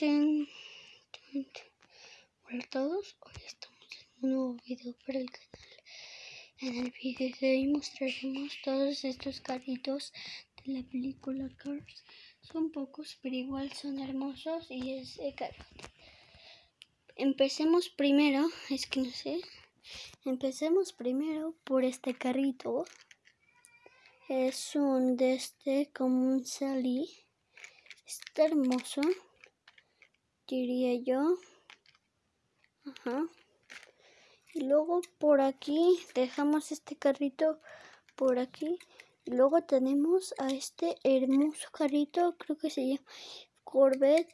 Hola a todos, hoy estamos en un nuevo video para el canal. En el video de hoy mostraremos todos estos carritos de la película Cars. Son pocos, pero igual son hermosos y es caro. Empecemos primero, es que no sé. Empecemos primero por este carrito. Es un de este como un Sally. Está hermoso diría yo. Ajá. Y luego por aquí dejamos este carrito por aquí. Y luego tenemos a este hermoso carrito, creo que se llama Corvette.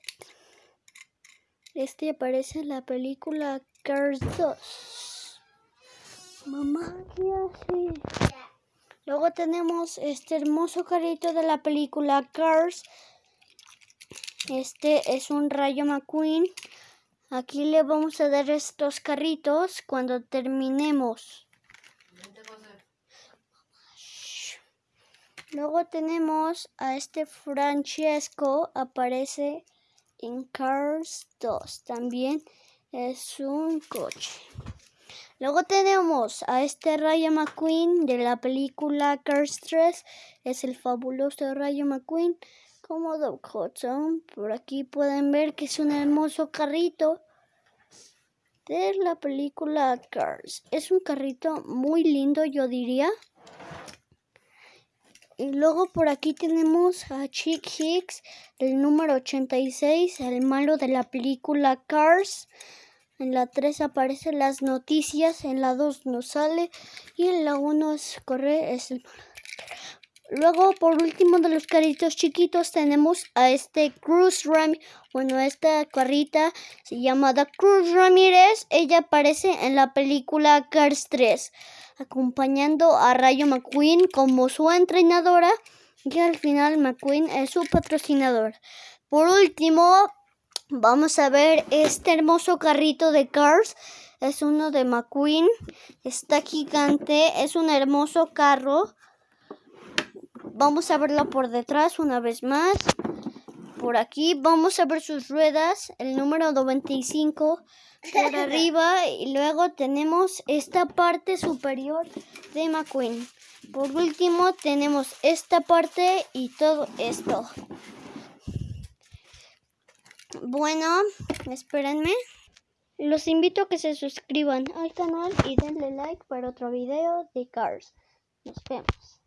Este aparece en la película Cars 2. Mamá, ¿qué hace? Luego tenemos este hermoso carrito de la película Cars este es un Rayo McQueen. Aquí le vamos a dar estos carritos cuando terminemos. Luego tenemos a este Francesco, aparece en Cars 2. También es un coche. Luego tenemos a este Rayo McQueen de la película Cars 3. Es el fabuloso Rayo McQueen como Doug Hudson. Por aquí pueden ver que es un hermoso carrito de la película Cars. Es un carrito muy lindo, yo diría. Y luego por aquí tenemos a Chick Hicks, el número 86, el malo de la película Cars. En la 3 aparecen las noticias, en la 2 no sale y en la 1 es corre, es. Luego, por último de los carritos chiquitos, tenemos a este Cruz Ramírez. Bueno, esta carrita se llama Cruz Ramírez. Ella aparece en la película Cars 3, acompañando a Rayo McQueen como su entrenadora. Y al final McQueen es su patrocinador. Por último, vamos a ver este hermoso carrito de Cars. Es uno de McQueen. Está gigante. Es un hermoso carro. Vamos a verla por detrás una vez más. Por aquí vamos a ver sus ruedas, el número 95 por arriba y luego tenemos esta parte superior de McQueen. Por último tenemos esta parte y todo esto. Bueno, espérenme. Los invito a que se suscriban al canal y denle like para otro video de Cars. Nos vemos.